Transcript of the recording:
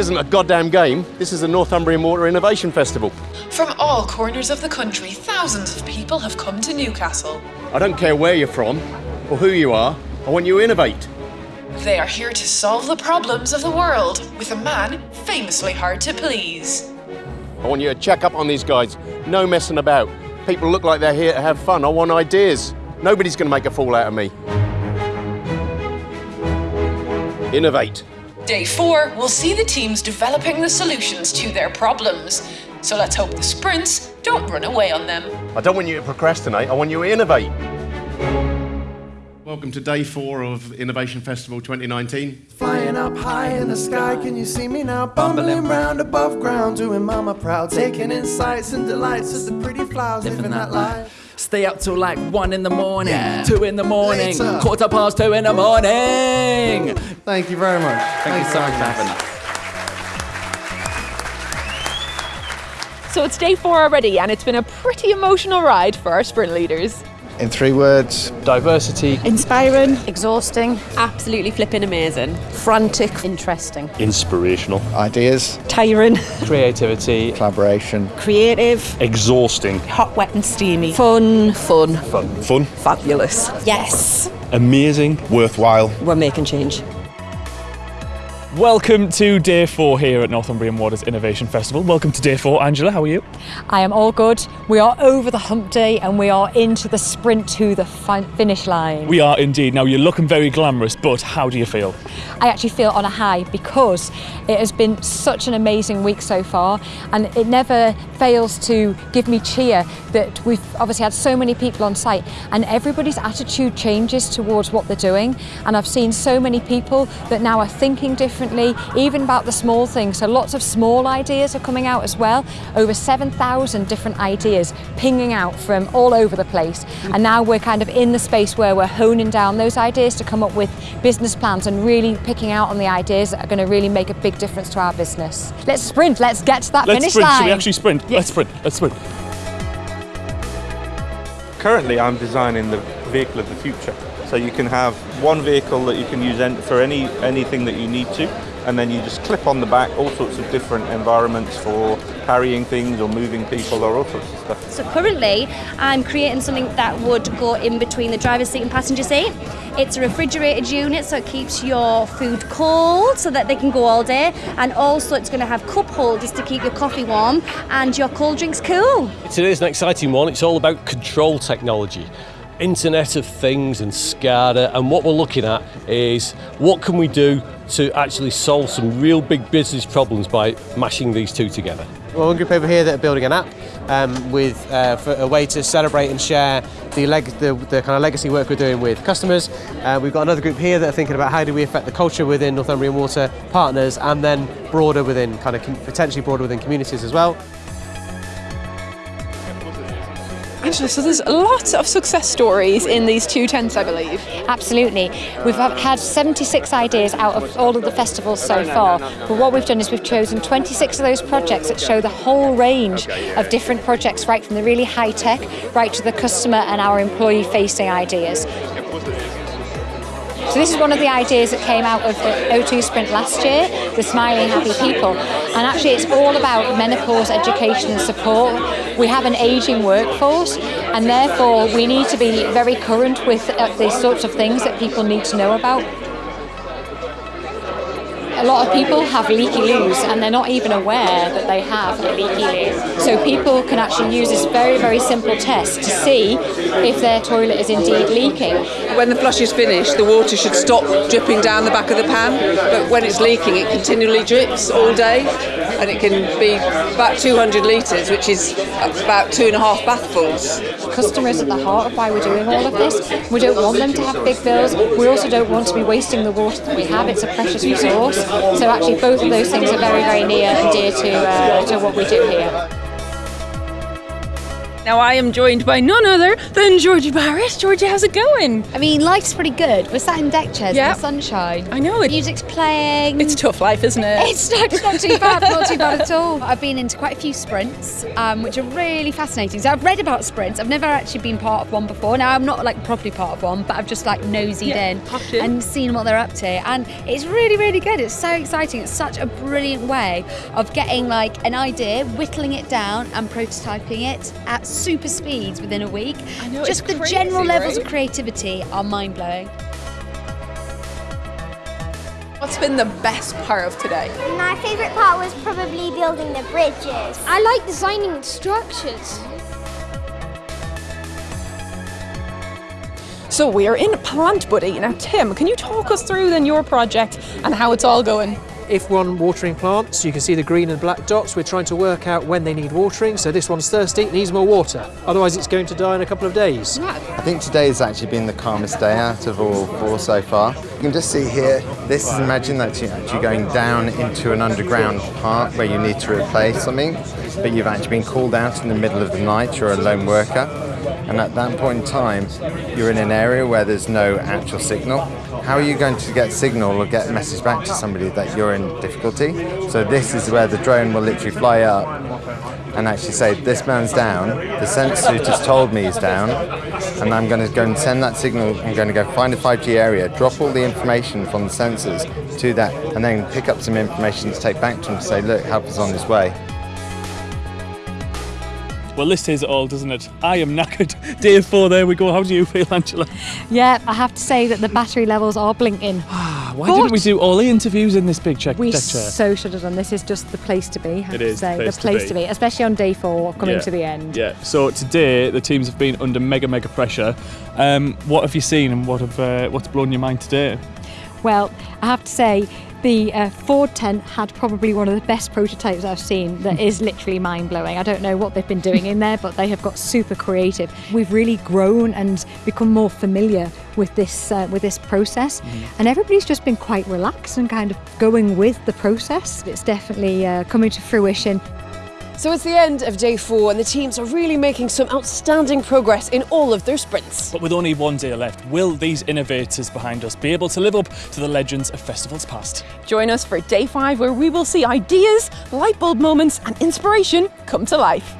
isn't a goddamn game. This is the Northumbrian Water Innovation Festival. From all corners of the country, thousands of people have come to Newcastle. I don't care where you're from or who you are. I want you to innovate. They are here to solve the problems of the world with a man famously hard to please. I want you to check up on these guys. No messing about. People look like they're here to have fun. I want ideas. Nobody's going to make a fool out of me. Innovate. Day four we'll see the teams developing the solutions to their problems. So let's hope the sprints don't run away on them. I don't want you to procrastinate. I want you to innovate. Welcome to day four of Innovation Festival 2019. Flying up high in the sky, can you see me now? Bumbling round above ground, doing mama proud. Taking insights and delights as the pretty flowers living that life. Stay up till like one in the morning, Yeah. two in the morning, Later. quarter past two in the morning. Thank you very much. Thank, you so much for having us. So it's day four already, and it's been a pretty emotional ride for our sprint leaders. In three words, diversity, Inspiring, exhausting, absolutely flipping amazing, frantic, interesting, inspirational, ideas, tiring, creativity, collaboration, creative, exhausting, hot, wet, and steamy, fun, fun, fun, fun, fabulous. Yes, amazing, worthwhile. we're making change. Welcome to day four here at Northumbrian Waters Innovation Festival. Welcome to day four. Angela, how are you? I am all good. We are over the hump day and we are into the sprint to the fi- finish line. We are indeed. Now, you're looking very glamorous, but how do you feel? I actually feel on a high because it has been such an amazing week so far and it never fails to give me cheer that we've obviously had so many people on site and everybody's attitude changes towards what they're doing and I've seen so many people that now are thinking differently even about the small things so lots of small ideas are coming out as well over 7,000 different ideas pinging out from all over the place hmm. and now we're kind of in the space where we're honing down those ideas to come up with business plans and really picking out on the ideas that are going to really make a big difference to our business. Let's sprint, let's get to that Let's finish sprint. line. Should we actually sprint? Let's sprint. Let's sprint. Currently, I'm designing the vehicle of the future. So you can have one vehicle that you can use for any anything that you need to, and then you just clip on the back all sorts of different environments for carrying things or moving people or all sorts of stuff. So currently, I'm creating something that would go in between the driver's seat and passenger seat. It's a refrigerated unit, so it keeps your food cold so that they can go all day, and also it's going to have cup holders to keep your coffee warm and your cold drinks cool. Today's an exciting one. It's all about control technology. Internet of Things and SCADA, and what we're looking at is what can we do to actually solve some real big business problems by mashing these two together. Well, one group over here that are building an app um, with uh, for a way to celebrate and share the, the, the kind of legacy work we're doing with customers. Uh, we've got another group here that are thinking about how do we affect the culture within Northumbrian Water partners and then broader within kind of potentially broader within communities as well. Angela, so there's a lot of success stories in these two tents, I believe. Absolutely. We've had 76 ideas out of all of the festivals so far. But what we've done is we've chosen 26 of those projects that show the whole range of different projects, right from the really high tech right to the customer and our employee facing ideas. So this is one of the ideas that came out of the O2 Sprint last year, the Smiling Happy People. And actually it's all about menopause education and support. We have an ageing workforce and therefore we need to be very current with uh, these sorts of things that people need to know about. A lot of people have leaky loos and they're not even aware that they have a leaky loo. So people can actually use this very, very simple test to see if their toilet is indeed leaking. When the flush is finished, the water should stop dripping down the back of the pan, but when it's leaking, it continually drips all day, and it can be about 200 litres, which is about two and a half bathfuls. Customers at the heart of why we're doing all of this. We don't want them to have big bills. We also don't want to be wasting the water that we have. It's a precious resource. So actually both of those things are very, very near and dear to, uh, to what we do here. Now I am joined by none other than Georgie Barrett. Georgie, how's it going? I mean, life's pretty good. We're sat in deck chairs Yeah. in the sunshine. I know it. Music's playing. It's tough life, isn't it? It's not, it's not too bad, not too bad at all. I've been into quite a few sprints, um, which are really fascinating. So I've read about sprints. I've never actually been part of one before. Now I'm not like properly part of one, but I've just like nosy Yeah, in in. and seen what they're up to. And it's really, really good. It's so exciting. It's such a brilliant way of getting like an idea, whittling it down, and prototyping it at super speeds within a week. I know, just it's the crazy, general levels of creativity are mind blowing. What's been the best part of today? My favourite part was probably building the bridges. I like designing structures. So we are in Plant Buddy. Now, Tim, can you talk us through then your project and how it's all going? If we're on watering plants, you can see the green and black dots. We're trying to work out when they need watering. So this one's thirsty, needs more water. Otherwise, it's going to die in a couple of days. I think today has actually been the calmest day out of all four so far. You can just see here, this is imagine that you're actually going down into an underground part where you need to replace something, but you've actually been called out in the middle of the night, you're a lone worker, and at that point in time, you're in an area where there's no actual signal. How are you going to get signal or get message back to somebody that you're in difficulty? So this is where the drone will literally fly up and actually say, this man's down, the suit has told me he's down, and I'm going to go and send that signal, I'm going to go find a 5G area, drop all the information from the sensors to that, and then pick up some information to take back to him to say, look, help is on his way. Well, this says it all, doesn't it? I am knackered. Day four, there we go. How do you feel, Angela? Yeah, I have to say that the battery levels are blinking. Why didn't we do all the interviews in this big check We deck chair? so should have done. This is just the place to be. I have It to is the say. place the to place be. to be, especially on day four, coming Yeah. to the end. Yeah. So today the teams have been under mega mega pressure. Um, what have you seen and what have uh, what's blown your mind today? Well, I have to say, the uh, Ford tent had probably one of the best prototypes I've seen that is literally mind blowing. I don't know what they've been doing in there, but they have got super creative. We've really grown and become more familiar with this uh, with this process, and everybody's just been quite relaxed and kind of going with the process. It's definitely uh, coming to fruition. So it's the end of day four, and the teams are really making some outstanding progress in all of their sprints. But with only one day left, will these innovators behind us be able to live up to the legends of festivals past? Join us for day five, where we will see ideas, light bulb moments, and inspiration come to life.